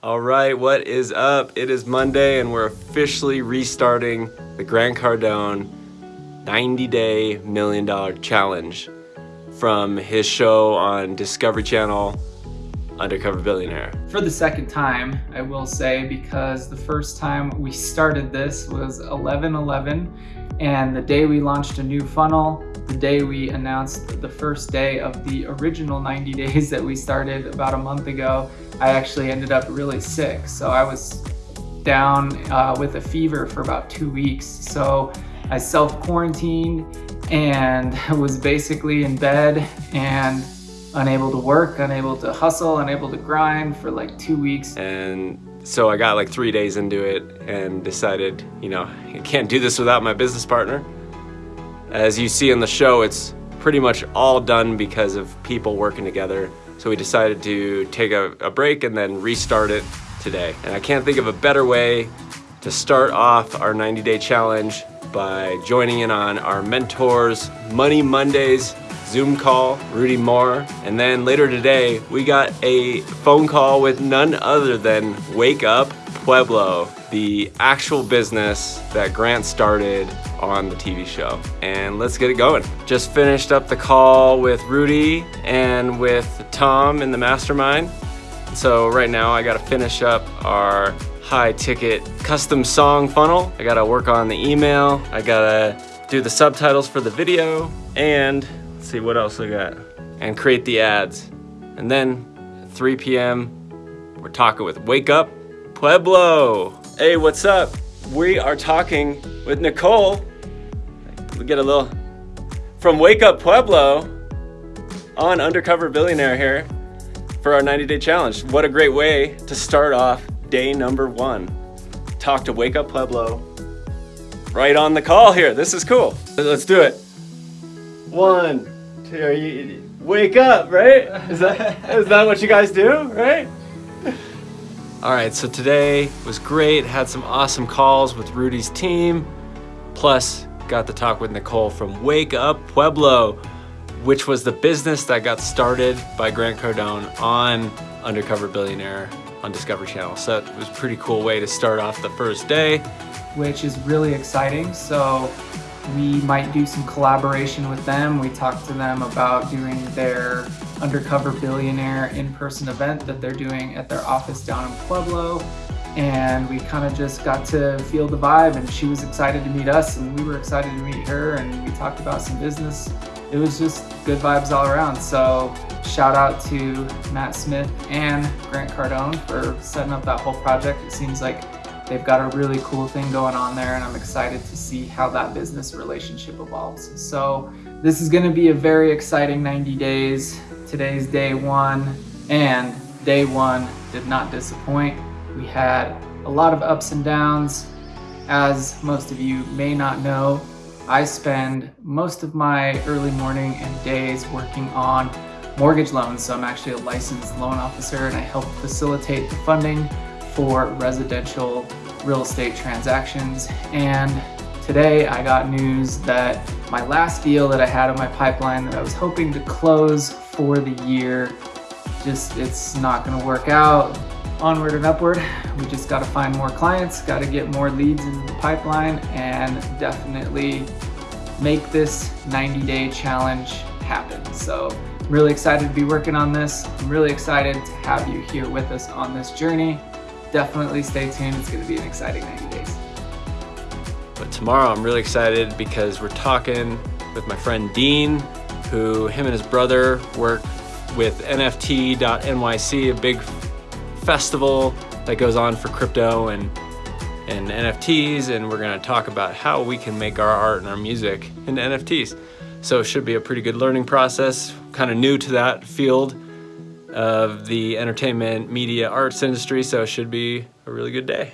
All right, what is up? It is Monday and we're officially restarting the Grant Cardone 90 Day Million Dollar Challenge from his show on Discovery Channel, Undercover Billionaire. For the second time, I will say, because the first time we started this was 11-11 and the day we launched a new funnel, the day we announced the first day of the original 90 days that we started about a month ago, I actually ended up really sick. So I was down uh, with a fever for about two weeks. So I self-quarantined and was basically in bed and unable to work, unable to hustle, unable to grind for like two weeks. And so I got like three days into it and decided, you know, I can't do this without my business partner. As you see in the show, it's pretty much all done because of people working together. So we decided to take a, a break and then restart it today. And I can't think of a better way to start off our 90 day challenge by joining in on our mentors Money Mondays Zoom call, Rudy Moore. And then later today, we got a phone call with none other than Wake Up Pueblo, the actual business that Grant started on the TV show. And let's get it going. Just finished up the call with Rudy and with Tom in the mastermind. So right now I gotta finish up our high ticket custom song funnel. I gotta work on the email. I gotta do the subtitles for the video and see what else I got. And create the ads. And then 3 p.m. we're talking with Wake Up Pueblo. Hey, what's up? We are talking with Nicole. We get a little from Wake Up Pueblo on Undercover Billionaire here for our 90 day challenge. What a great way to start off day number one. Talk to Wake Up Pueblo right on the call here. This is cool. Let's do it. One, two, you, wake up, right? Is that, is that what you guys do, right? All right, so today was great. Had some awesome calls with Rudy's team. Plus, got to talk with Nicole from Wake Up Pueblo, which was the business that got started by Grant Cardone on Undercover Billionaire on Discovery Channel. So it was a pretty cool way to start off the first day. Which is really exciting. So we might do some collaboration with them. We talked to them about doing their Undercover Billionaire in-person event that they're doing at their office down in Pueblo. And we kind of just got to feel the vibe and she was excited to meet us and we were excited to meet her and we talked about some business. It was just good vibes all around. So shout out to Matt Smith and Grant Cardone for setting up that whole project. It seems like They've got a really cool thing going on there and I'm excited to see how that business relationship evolves. So this is gonna be a very exciting 90 days. Today's day one and day one did not disappoint. We had a lot of ups and downs. As most of you may not know, I spend most of my early morning and days working on mortgage loans. So I'm actually a licensed loan officer and I help facilitate the funding for residential real estate transactions. And today I got news that my last deal that I had in my pipeline that I was hoping to close for the year, just it's not gonna work out. Onward and upward, we just gotta find more clients, gotta get more leads into the pipeline and definitely make this 90 day challenge happen. So I'm really excited to be working on this. I'm really excited to have you here with us on this journey definitely stay tuned. It's going to be an exciting 90 days. But tomorrow I'm really excited because we're talking with my friend Dean, who him and his brother work with NFT.NYC, a big festival that goes on for crypto and and NFTs, and we're gonna talk about how we can make our art and our music into NFTs. So it should be a pretty good learning process, kind of new to that field of the entertainment, media, arts industry, so it should be a really good day.